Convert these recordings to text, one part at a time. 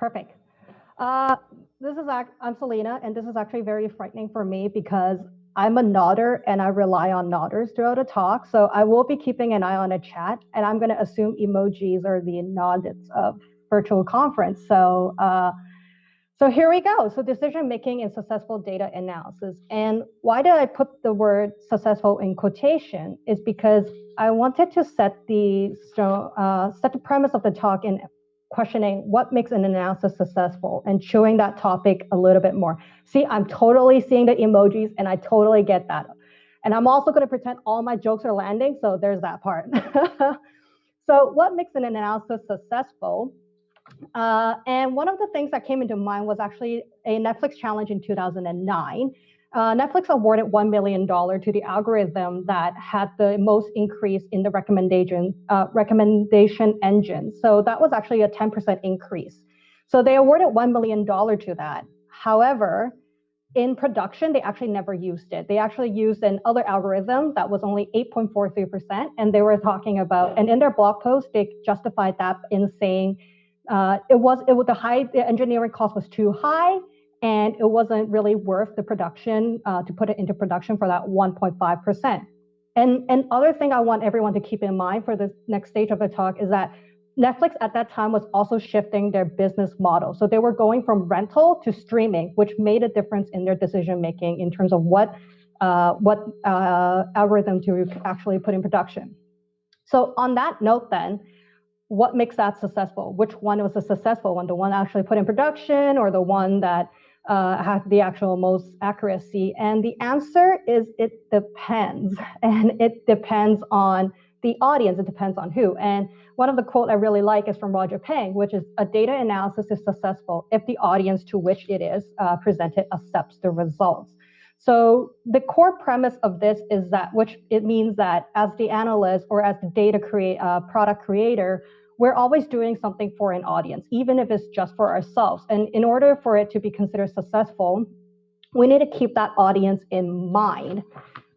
Perfect. Uh, this is I'm Selena, and this is actually very frightening for me because I'm a nodder and I rely on nodders throughout a talk. So I will be keeping an eye on a chat, and I'm going to assume emojis are the nodders of virtual conference. So uh, so here we go. So decision making in successful data analysis. And why did I put the word successful in quotation? Is because I wanted to set the uh, set the premise of the talk in questioning what makes an analysis successful and chewing that topic a little bit more. See, I'm totally seeing the emojis and I totally get that. And I'm also going to pretend all my jokes are landing, so there's that part. so what makes an analysis successful? Uh, and one of the things that came into mind was actually a Netflix challenge in 2009 uh, Netflix awarded $1 million to the algorithm that had the most increase in the recommendation, uh, recommendation engine. So that was actually a 10% increase. So they awarded $1 million to that. However, in production, they actually never used it. They actually used an other algorithm that was only 8.43%. And they were talking about, and in their blog post, they justified that in saying uh, it was, it was the high, the engineering cost was too high and it wasn't really worth the production uh, to put it into production for that 1.5%. And, and other thing I want everyone to keep in mind for the next stage of the talk is that Netflix at that time was also shifting their business model. So they were going from rental to streaming, which made a difference in their decision making in terms of what uh, what uh, algorithm to actually put in production. So on that note, then, what makes that successful? Which one was a successful one? The one actually put in production, or the one that uh, have the actual most accuracy? And the answer is it depends. And it depends on the audience, it depends on who. And one of the quote I really like is from Roger Peng, which is a data analysis is successful if the audience to which it is uh, presented accepts the results. So the core premise of this is that, which it means that as the analyst or as the data create, uh, product creator, we're always doing something for an audience, even if it's just for ourselves. And in order for it to be considered successful, we need to keep that audience in mind.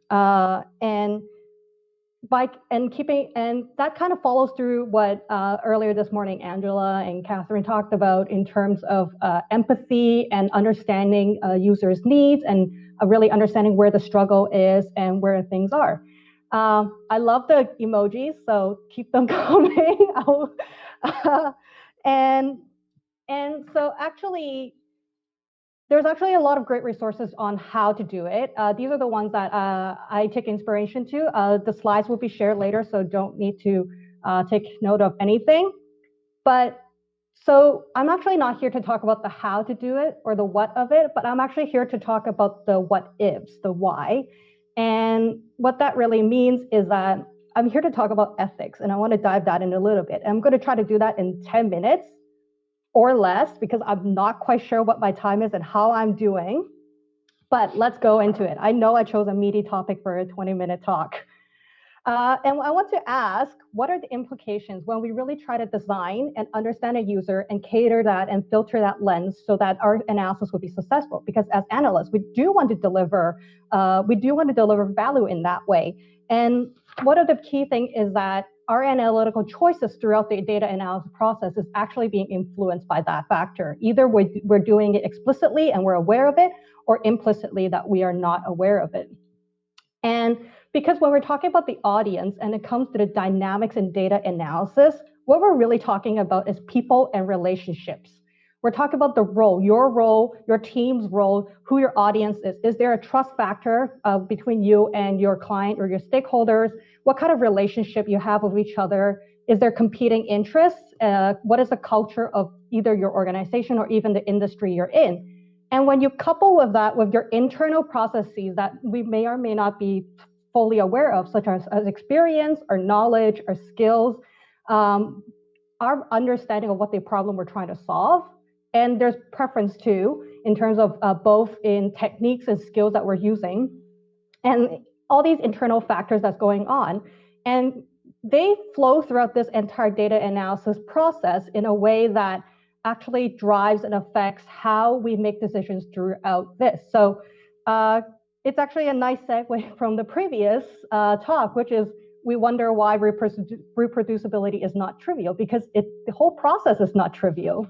Uh, and by and keeping and that kind of follows through what uh, earlier this morning Angela and Catherine talked about in terms of uh, empathy and understanding uh, users' needs and uh, really understanding where the struggle is and where things are. Um, I love the emojis, so keep them coming. uh, and and so actually, there's actually a lot of great resources on how to do it. Uh, these are the ones that uh, I take inspiration to. Uh, the slides will be shared later, so don't need to uh, take note of anything. But so I'm actually not here to talk about the how to do it or the what of it, but I'm actually here to talk about the what ifs, the why. And what that really means is that I'm here to talk about ethics and I want to dive that in a little bit. I'm going to try to do that in 10 minutes or less because I'm not quite sure what my time is and how I'm doing. But let's go into it. I know I chose a meaty topic for a 20 minute talk. Uh, and I want to ask, what are the implications when we really try to design and understand a user and cater that and filter that lens so that our analysis would be successful? Because as analysts, we do want to deliver, uh, we do want to deliver value in that way. And one of the key thing is that our analytical choices throughout the data analysis process is actually being influenced by that factor. Either we're, we're doing it explicitly and we're aware of it, or implicitly that we are not aware of it. And because when we're talking about the audience and it comes to the dynamics and data analysis, what we're really talking about is people and relationships. We're talking about the role, your role, your team's role, who your audience is. Is there a trust factor uh, between you and your client or your stakeholders? What kind of relationship you have with each other? Is there competing interests? Uh, what is the culture of either your organization or even the industry you're in? And when you couple with that with your internal processes that we may or may not be fully aware of, such as, as experience or knowledge or skills, um, our understanding of what the problem we're trying to solve. And there's preference too, in terms of uh, both in techniques and skills that we're using, and all these internal factors that's going on. And they flow throughout this entire data analysis process in a way that actually drives and affects how we make decisions throughout this. So uh, it's actually a nice segue from the previous uh, talk, which is we wonder why reproducibility is not trivial because it, the whole process is not trivial.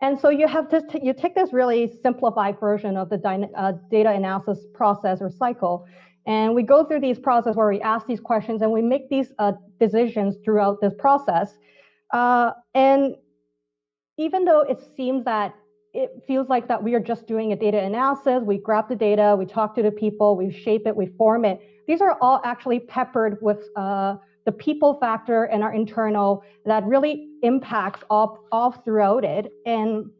And so you have to, you take this really simplified version of the uh, data analysis process or cycle, and we go through these process where we ask these questions and we make these uh, decisions throughout this process. Uh, and even though it seems that it feels like that we are just doing a data analysis, we grab the data, we talk to the people, we shape it, we form it. These are all actually peppered with uh, the people factor and our internal that really impacts all, all throughout it. And,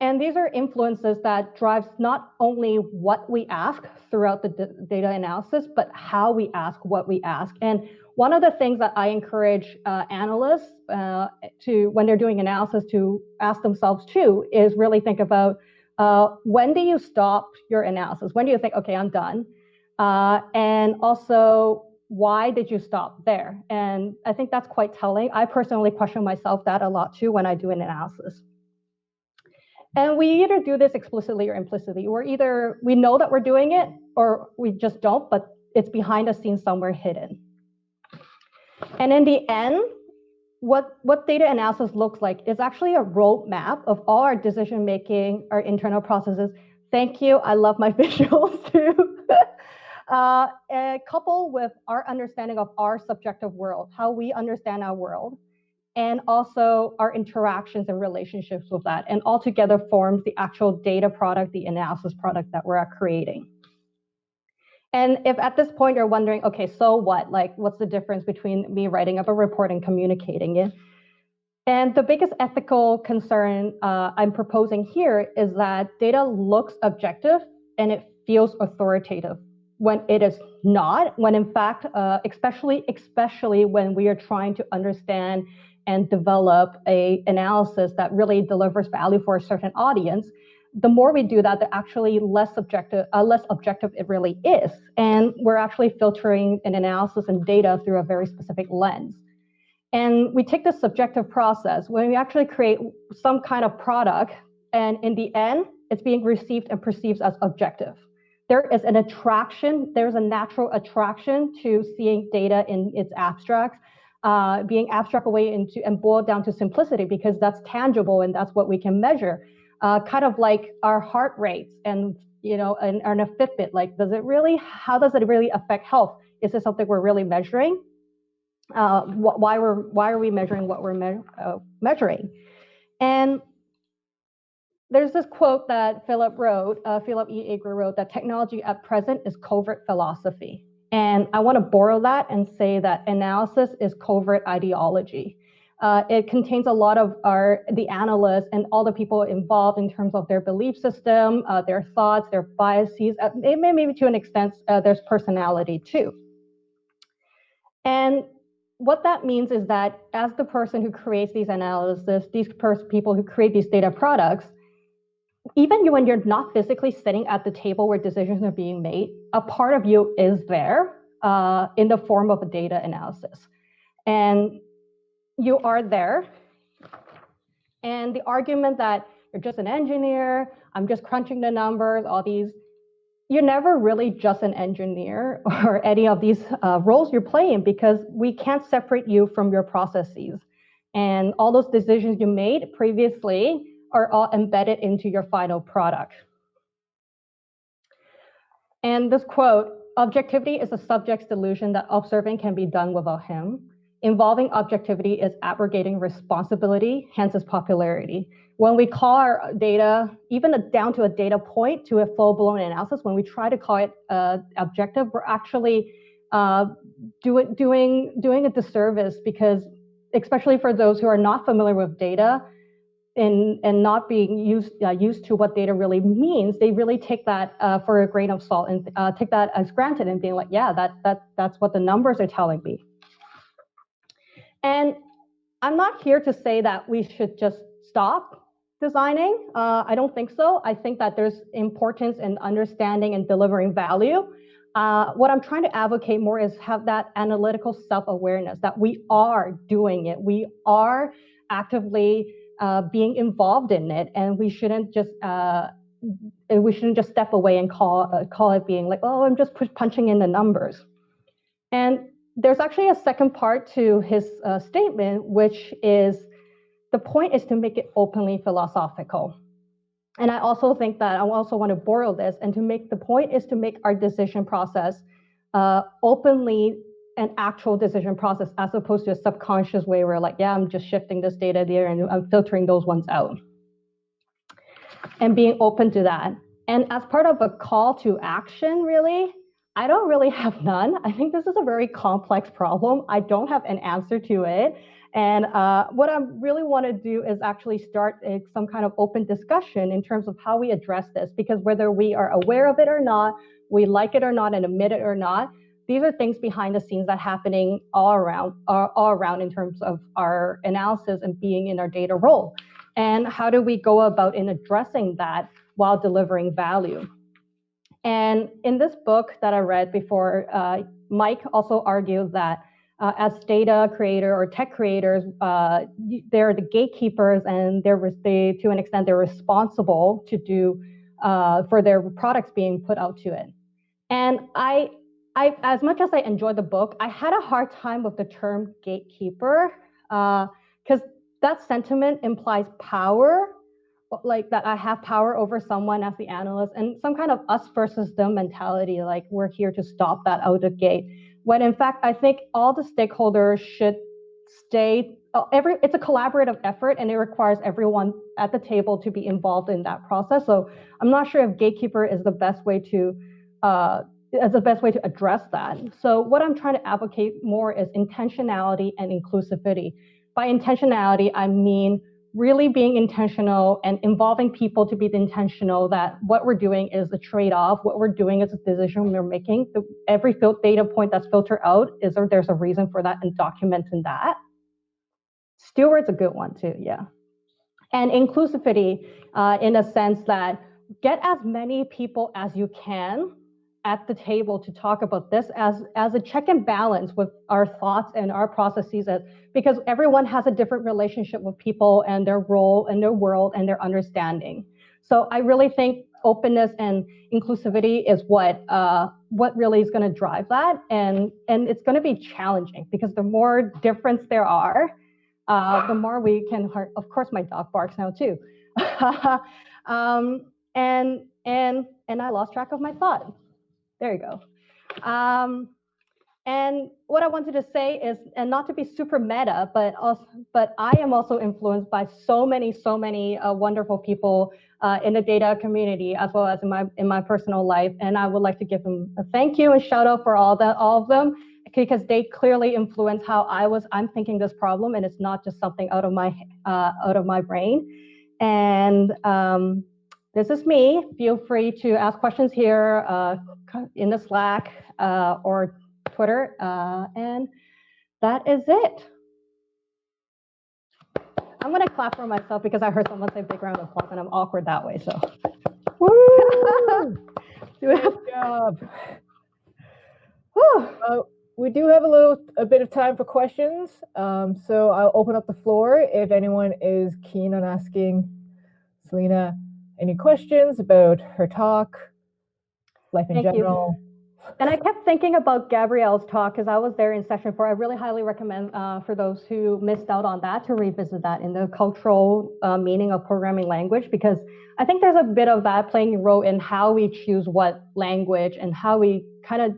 and these are influences that drives not only what we ask throughout the data analysis, but how we ask what we ask. And one of the things that I encourage uh, analysts uh, to, when they're doing analysis, to ask themselves too, is really think about uh, when do you stop your analysis? When do you think, okay, I'm done? Uh, and also, why did you stop there? And I think that's quite telling. I personally question myself that a lot too when I do an analysis. And we either do this explicitly or implicitly. We're either, we know that we're doing it or we just don't, but it's behind the scenes somewhere hidden. And in the end, what, what data analysis looks like is actually a roadmap of all our decision making, our internal processes. Thank you. I love my visuals too. uh, coupled with our understanding of our subjective world, how we understand our world, and also our interactions and relationships with that, and all together forms the actual data product, the analysis product that we're creating. And if at this point you're wondering, okay, so what? Like, what's the difference between me writing up a report and communicating it? And the biggest ethical concern uh, I'm proposing here is that data looks objective and it feels authoritative when it is not, when in fact, uh, especially, especially when we are trying to understand and develop a analysis that really delivers value for a certain audience, the more we do that, the actually less objective, uh, less objective it really is. And we're actually filtering an analysis and data through a very specific lens. And we take this subjective process when we actually create some kind of product, and in the end, it's being received and perceived as objective. There is an attraction, there's a natural attraction to seeing data in its abstracts, uh, being abstract away into and boiled down to simplicity because that's tangible and that's what we can measure uh, kind of like our heart rates and you know and, and a Fitbit. Like, does it really? How does it really affect health? Is this something we're really measuring? Uh, wh why we're why are we measuring what we're me uh, measuring? And there's this quote that Philip wrote, uh, Philip E. Agre wrote, that technology at present is covert philosophy. And I want to borrow that and say that analysis is covert ideology. Uh, it contains a lot of our the analysts and all the people involved in terms of their belief system, uh, their thoughts, their biases, uh, maybe to an extent uh, there's personality too. And what that means is that as the person who creates these analysis, these people who create these data products, even when you're not physically sitting at the table where decisions are being made, a part of you is there uh, in the form of a data analysis. And you are there. And the argument that you're just an engineer, I'm just crunching the numbers, all these, you're never really just an engineer or any of these uh, roles you're playing because we can't separate you from your processes. And all those decisions you made previously are all embedded into your final product. And this quote, objectivity is a subject's delusion that observing can be done without him. Involving objectivity is abrogating responsibility, hence its popularity. When we call our data, even a, down to a data point to a full-blown analysis, when we try to call it uh, objective, we're actually uh, do it, doing, doing a disservice because, especially for those who are not familiar with data, and, and not being used uh, used to what data really means, they really take that uh, for a grain of salt and uh, take that as granted and being like, yeah, that that that's what the numbers are telling me. And I'm not here to say that we should just stop designing. Uh, I don't think so. I think that there's importance in understanding and delivering value. Uh, what I'm trying to advocate more is have that analytical self-awareness that we are doing it. We are actively uh, being involved in it, and we shouldn't just uh, we shouldn't just step away and call uh, call it being like, oh, I'm just punching in the numbers. And there's actually a second part to his uh, statement, which is the point is to make it openly philosophical. And I also think that I also want to borrow this and to make the point is to make our decision process uh, openly an actual decision process as opposed to a subconscious way where like, yeah, I'm just shifting this data there and I'm filtering those ones out. And being open to that. And as part of a call to action, really, I don't really have none. I think this is a very complex problem. I don't have an answer to it. And uh, what I really want to do is actually start a, some kind of open discussion in terms of how we address this, because whether we are aware of it or not, we like it or not, and admit it or not, these are things behind the scenes that happening all around, all, all around in terms of our analysis and being in our data role. And how do we go about in addressing that while delivering value? And in this book that I read before, uh, Mike also argued that uh, as data creator or tech creators, uh, they're the gatekeepers and they're they, to an extent they're responsible to do uh, for their products being put out to it. And I, I, as much as I enjoyed the book, I had a hard time with the term gatekeeper because uh, that sentiment implies power like that I have power over someone as the analyst and some kind of us versus them mentality, like we're here to stop that out of gate. When in fact, I think all the stakeholders should stay, uh, every, it's a collaborative effort and it requires everyone at the table to be involved in that process. So I'm not sure if gatekeeper is the best way to, uh, is the best way to address that. So what I'm trying to advocate more is intentionality and inclusivity. By intentionality, I mean really being intentional and involving people to be intentional that what we're doing is a trade-off what we're doing is a decision we're making every data point that's filtered out is there there's a reason for that and documenting that steward's a good one too yeah and inclusivity uh, in a sense that get as many people as you can at the table to talk about this as, as a check and balance with our thoughts and our processes as, because everyone has a different relationship with people and their role and their world and their understanding. So I really think openness and inclusivity is what uh, what really is going to drive that, and and it's going to be challenging because the more difference there are, uh, the more we can. Of course, my dog barks now too, um, and and and I lost track of my thought. There you go. Um, and what I wanted to say is, and not to be super meta, but also, but I am also influenced by so many, so many uh, wonderful people uh, in the data community, as well as in my in my personal life. And I would like to give them a thank you and shout out for all that, all of them, because they clearly influence how I was. I'm thinking this problem, and it's not just something out of my uh, out of my brain. And um, this is me. Feel free to ask questions here uh, in the Slack uh, or Twitter. Uh, and that is it. I'm going to clap for myself because I heard someone say big round of applause and I'm awkward that way. So, woo! Good job. Uh, we do have a little, a bit of time for questions. Um, so I'll open up the floor if anyone is keen on asking Selena any questions about her talk, life in Thank general? You. And I kept thinking about Gabrielle's talk because I was there in session four. I really highly recommend uh, for those who missed out on that to revisit that in the cultural uh, meaning of programming language because I think there's a bit of that playing a role in how we choose what language and how we kind of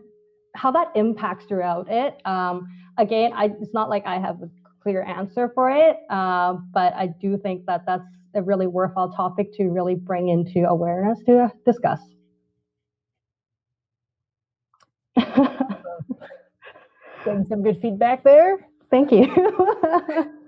how that impacts throughout it. Um, again, I, it's not like I have a clear answer for it, uh, but I do think that that's a really worthwhile topic to really bring into awareness to discuss. Getting some good feedback there. Thank you.